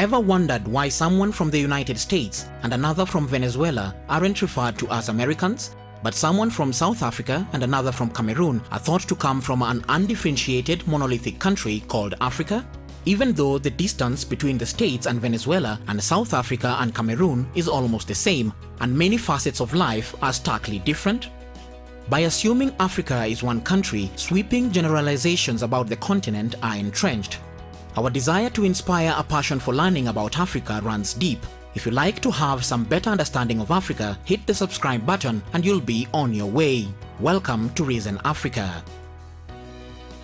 Ever wondered why someone from the United States and another from Venezuela aren't referred to as Americans? But someone from South Africa and another from Cameroon are thought to come from an undifferentiated monolithic country called Africa? Even though the distance between the States and Venezuela and South Africa and Cameroon is almost the same, and many facets of life are starkly different? By assuming Africa is one country, sweeping generalizations about the continent are entrenched. Our desire to inspire a passion for learning about Africa runs deep. If you like to have some better understanding of Africa, hit the subscribe button and you'll be on your way. Welcome to Reason Africa.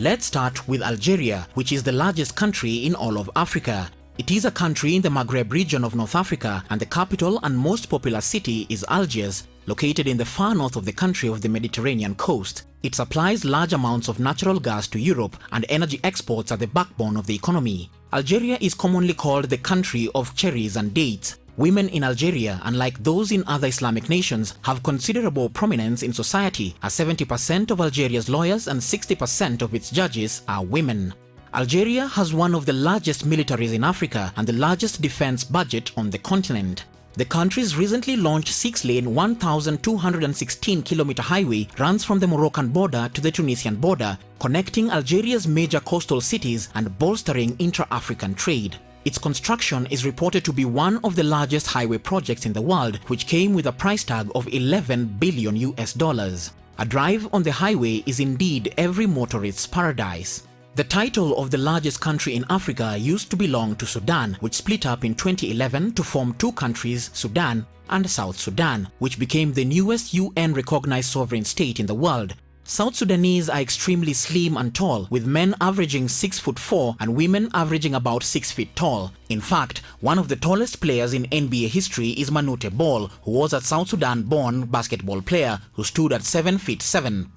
Let's start with Algeria, which is the largest country in all of Africa. It is a country in the Maghreb region of North Africa and the capital and most popular city is Algiers, located in the far north of the country of the Mediterranean coast. It supplies large amounts of natural gas to Europe and energy exports are the backbone of the economy. Algeria is commonly called the country of cherries and dates. Women in Algeria, unlike those in other Islamic nations, have considerable prominence in society as 70% of Algeria's lawyers and 60% of its judges are women. Algeria has one of the largest militaries in Africa and the largest defense budget on the continent. The country's recently launched 6-lane 1,216-kilometer highway runs from the Moroccan border to the Tunisian border, connecting Algeria's major coastal cities and bolstering intra-African trade. Its construction is reported to be one of the largest highway projects in the world, which came with a price tag of 11 billion US dollars. A drive on the highway is indeed every motorist's paradise. The title of the largest country in Africa used to belong to Sudan, which split up in 2011 to form two countries, Sudan and South Sudan, which became the newest UN-recognized sovereign state in the world. South Sudanese are extremely slim and tall, with men averaging 6 foot 4 and women averaging about 6 feet tall. In fact, one of the tallest players in NBA history is Manute Bol, who was a South Sudan-born basketball player who stood at 7 feet 7.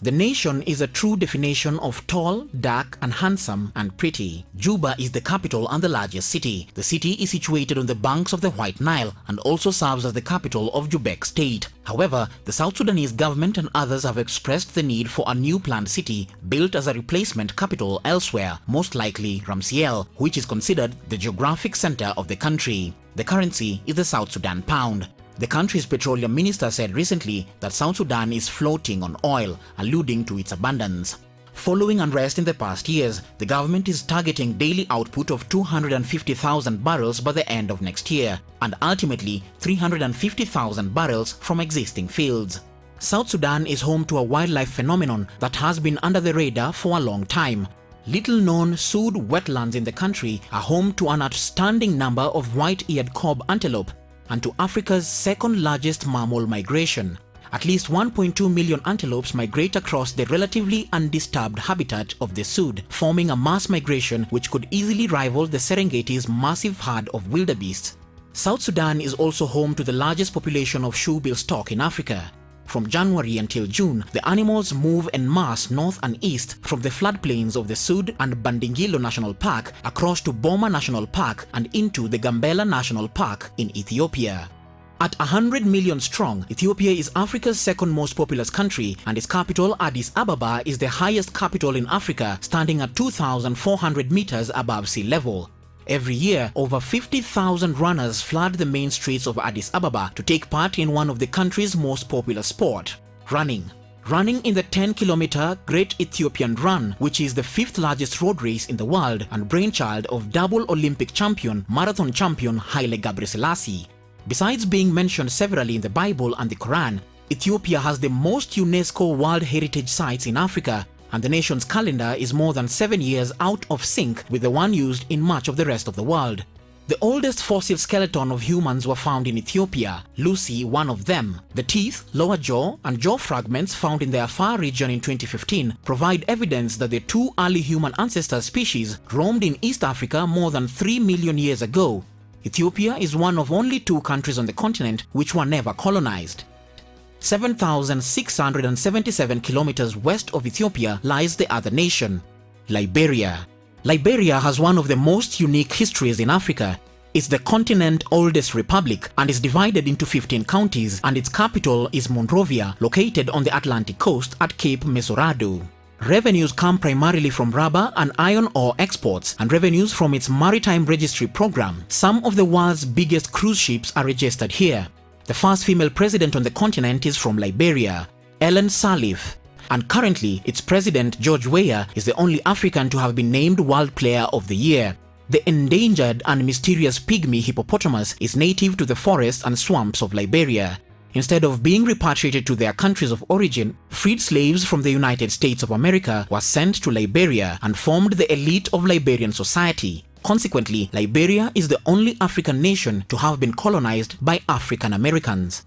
The nation is a true definition of tall, dark and handsome and pretty. Juba is the capital and the largest city. The city is situated on the banks of the White Nile and also serves as the capital of Jubek state. However, the South Sudanese government and others have expressed the need for a new planned city built as a replacement capital elsewhere, most likely Ramciel, which is considered the geographic center of the country. The currency is the South Sudan pound. The country's petroleum minister said recently that South Sudan is floating on oil, alluding to its abundance. Following unrest in the past years, the government is targeting daily output of 250,000 barrels by the end of next year, and ultimately 350,000 barrels from existing fields. South Sudan is home to a wildlife phenomenon that has been under the radar for a long time. Little known Sud wetlands in the country are home to an outstanding number of white-eared kob antelope and to Africa's second largest mammal migration. At least 1.2 million antelopes migrate across the relatively undisturbed habitat of the Sud, forming a mass migration which could easily rival the Serengeti's massive herd of wildebeests. South Sudan is also home to the largest population of shoebill stork in Africa. From January until June, the animals move en masse north and east from the floodplains of the Sud and Bandingilo National Park across to Boma National Park and into the Gambela National Park in Ethiopia. At 100 million strong, Ethiopia is Africa's second most populous country and its capital Addis Ababa is the highest capital in Africa standing at 2,400 meters above sea level. Every year, over 50,000 runners flood the main streets of Addis Ababa to take part in one of the country's most popular sport, running. Running in the 10-kilometer Great Ethiopian Run, which is the fifth largest road race in the world and brainchild of double Olympic champion, marathon champion Haile Gebrselassie. Besides being mentioned severally in the Bible and the Quran, Ethiopia has the most UNESCO World Heritage Sites in Africa and the nation's calendar is more than seven years out of sync with the one used in much of the rest of the world. The oldest fossil skeleton of humans were found in Ethiopia, Lucy one of them. The teeth, lower jaw, and jaw fragments found in the Afar region in 2015 provide evidence that the two early human ancestor species roamed in East Africa more than 3 million years ago. Ethiopia is one of only two countries on the continent which were never colonized. 7,677 kilometers west of Ethiopia lies the other nation, Liberia. Liberia has one of the most unique histories in Africa. It's the continent's oldest republic and is divided into 15 counties and its capital is Monrovia, located on the Atlantic coast at Cape Mesurado. Revenues come primarily from rubber and iron ore exports and revenues from its maritime registry program. Some of the world's biggest cruise ships are registered here. The first female president on the continent is from Liberia, Ellen Sirleaf, and currently its president George Weah is the only African to have been named World Player of the Year. The endangered and mysterious pygmy hippopotamus is native to the forests and swamps of Liberia. Instead of being repatriated to their countries of origin, freed slaves from the United States of America were sent to Liberia and formed the elite of Liberian society. Consequently, Liberia is the only African nation to have been colonized by African Americans.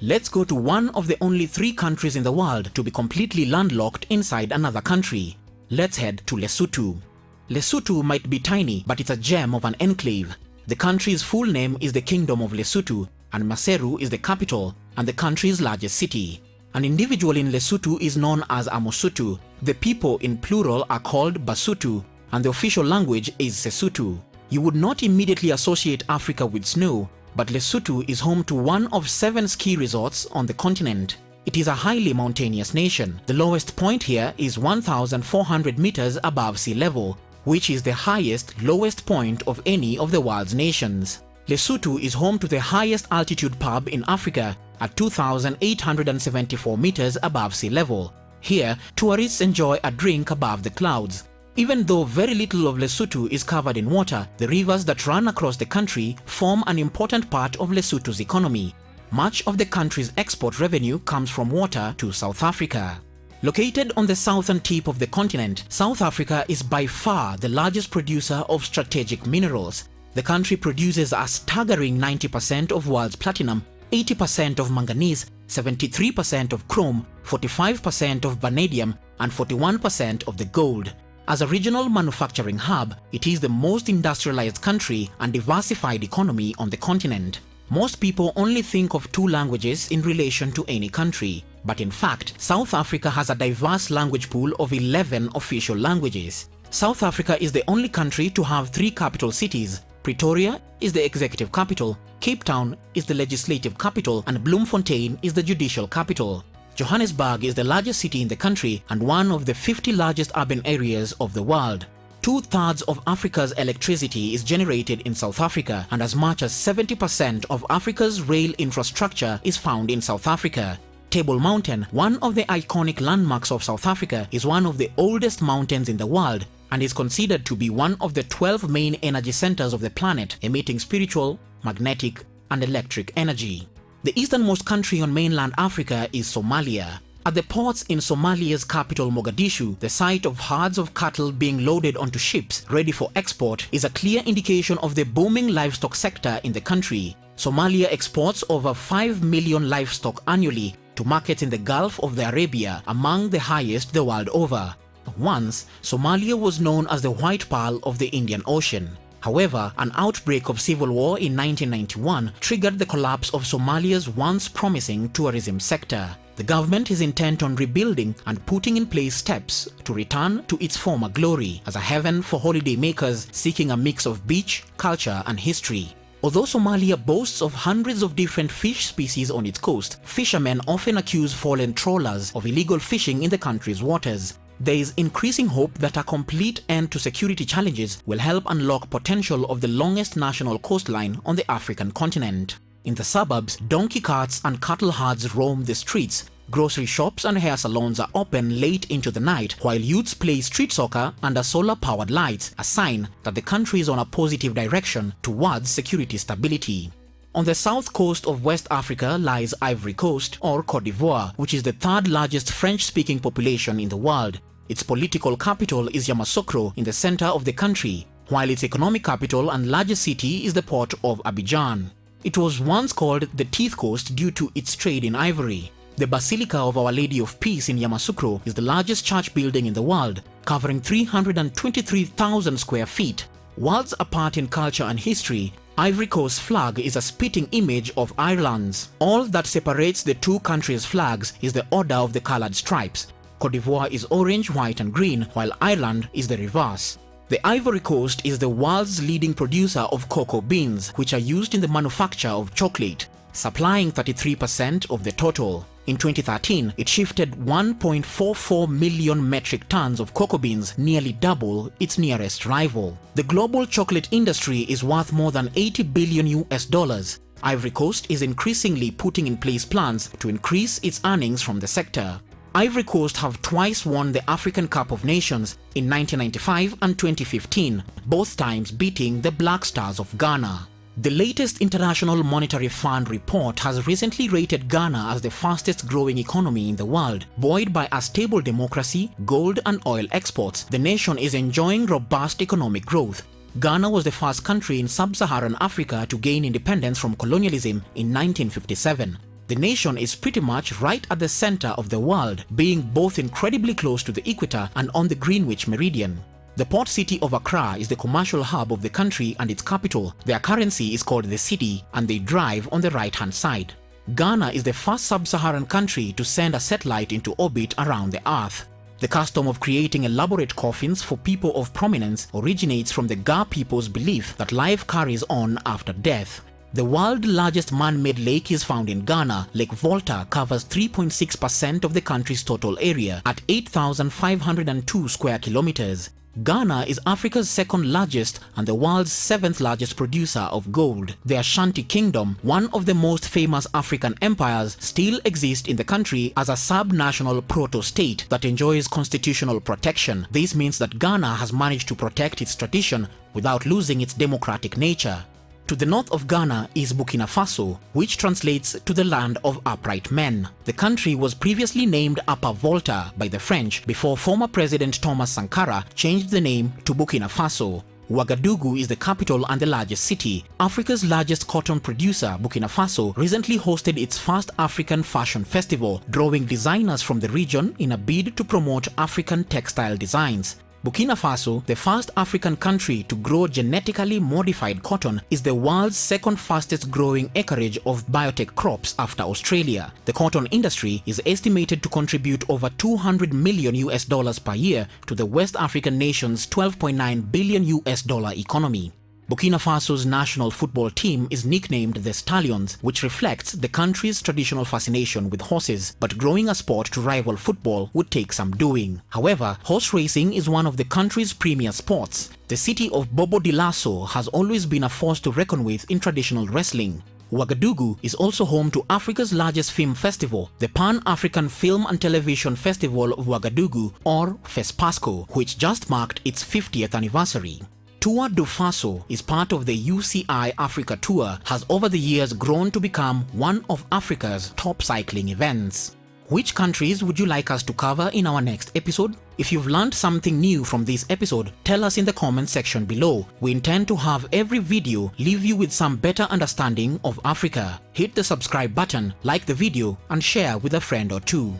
Let's go to one of the only three countries in the world to be completely landlocked inside another country. Let's head to Lesotho. Lesotho might be tiny, but it's a gem of an enclave. The country's full name is the Kingdom of Lesotho, and Maseru is the capital and the country's largest city. An individual in Lesotho is known as a. The people in plural are called Basotho, and the official language is Sesotho. You would not immediately associate Africa with snow, but Lesotho is home to one of seven ski resorts on the continent. It is a highly mountainous nation. The lowest point here is 1,400 meters above sea level, which is the highest, lowest point of any of the world's nations. Lesotho is home to the highest altitude pub in Africa at 2,874 meters above sea level. Here, tourists enjoy a drink above the clouds. Even though very little of Lesotho is covered in water, the rivers that run across the country form an important part of Lesotho's economy. Much of the country's export revenue comes from water to South Africa. Located on the southern tip of the continent, South Africa is by far the largest producer of strategic minerals. The country produces a staggering 90% of world's platinum, 80% of manganese, 73% of chrome, 45% of vanadium, and 41% of the gold. As a regional manufacturing hub, it is the most industrialized country and diversified economy on the continent. Most people only think of two languages in relation to any country, but in fact, South Africa has a diverse language pool of 11 official languages. South Africa is the only country to have three capital cities. Pretoria is the executive capital, Cape Town is the legislative capital, and Bloemfontein is the judicial capital. Johannesburg is the largest city in the country and one of the 50 largest urban areas of the world. Two-thirds of Africa's electricity is generated in South Africa and as much as 70% of Africa's rail infrastructure is found in South Africa. Table Mountain, one of the iconic landmarks of South Africa, is one of the oldest mountains in the world and is considered to be one of the 12 main energy centers of the planet, emitting spiritual, magnetic, and electric energy. The easternmost country on mainland Africa is Somalia. At the ports in Somalia's capital Mogadishu, the sight of herds of cattle being loaded onto ships ready for export is a clear indication of the booming livestock sector in the country. Somalia exports over 5 million livestock annually to markets in the Gulf of the Arabia, among the highest the world over. Once, Somalia was known as the White Pearl of the Indian Ocean. However, an outbreak of civil war in 1991 triggered the collapse of Somalia's once promising tourism sector. The government is intent on rebuilding and putting in place steps to return to its former glory as a heaven for holiday makers seeking a mix of beach, culture and history. Although Somalia boasts of hundreds of different fish species on its coast, fishermen often accuse foreign trawlers of illegal fishing in the country's waters. There is increasing hope that a complete end to security challenges will help unlock potential of the longest national coastline on the African continent. In the suburbs, donkey carts and cattle herds roam the streets, grocery shops and hair salons are open late into the night while youths play street soccer under solar-powered lights, a sign that the country is on a positive direction towards security stability. On the south coast of West Africa lies Ivory Coast or Cote d'Ivoire, which is the third largest French-speaking population in the world. Its political capital is Yamoussoukro in the center of the country, while its economic capital and largest city is the port of Abidjan. It was once called the Teeth Coast due to its trade in ivory. The Basilica of Our Lady of Peace in Yamoussoukro is the largest church building in the world, covering 323,000 square feet. Worlds apart in culture and history, Ivory Coast's flag is a spitting image of Ireland's. All that separates the two countries' flags is the order of the colored stripes. Cote d'Ivoire is orange, white and green, while Ireland is the reverse. The Ivory Coast is the world's leading producer of cocoa beans, which are used in the manufacture of chocolate. Supplying 33% of the total. In 2013, it shifted 1.44 million metric tons of cocoa beans, nearly double its nearest rival. The global chocolate industry is worth more than 80 billion US dollars. Ivory Coast is increasingly putting in place plans to increase its earnings from the sector. Ivory Coast have twice won the African Cup of Nations in 1995 and 2015, both times beating the Black Stars of Ghana. The latest International Monetary Fund report has recently rated Ghana as the fastest growing economy in the world. Buoyed by a stable democracy, gold and oil exports, the nation is enjoying robust economic growth. Ghana was the first country in sub-Saharan Africa to gain independence from colonialism in 1957. The nation is pretty much right at the center of the world, being both incredibly close to the equator and on the Greenwich Meridian. The port city of Accra is the commercial hub of the country and its capital. Their currency is called the cedi and they drive on the right hand side. Ghana is the first sub-Saharan country to send a satellite into orbit around the earth. The custom of creating elaborate coffins for people of prominence originates from the Ga people's belief that life carries on after death. The world's largest man-made lake is found in Ghana. Lake Volta covers 3.6% of the country's total area at 8,502 square kilometers. Ghana is Africa's second largest and the world's seventh largest producer of gold. The Ashanti Kingdom, one of the most famous African empires, still exists in the country as a sub-national proto-state that enjoys constitutional protection. This means that Ghana has managed to protect its tradition without losing its democratic nature. To the north of Ghana is Burkina Faso, which translates to the land of upright men. The country was previously named Upper Volta by the French before former President Thomas Sankara changed the name to Burkina Faso. Ouagadougou is the capital and the largest city. Africa's largest cotton producer, Burkina Faso, recently hosted its first African Fashion Festival, drawing designers from the region in a bid to promote African textile designs. Burkina Faso, the first African country to grow genetically modified cotton, is the world's second fastest growing acreage of biotech crops after Australia. The cotton industry is estimated to contribute over 200 million US dollars per year to the West African nation's 12.9 billion US dollar economy. Burkina Faso's national football team is nicknamed the Stallions, which reflects the country's traditional fascination with horses, but growing a sport to rival football would take some doing. However, horse racing is one of the country's premier sports. The city of Bobo Dioulasso has always been a force to reckon with in traditional wrestling. Ouagadougou is also home to Africa's largest film festival, the Pan-African Film and Television Festival of Ouagadougou or FESPACO, which just marked its 50th anniversary. Tour du Faso is part of the UCI Africa Tour has over the years grown to become one of Africa's top cycling events. Which countries would you like us to cover in our next episode? If you've learned something new from this episode, tell us in the comment section below. We intend to have every video leave you with some better understanding of Africa. Hit the subscribe button, like the video and share with a friend or two.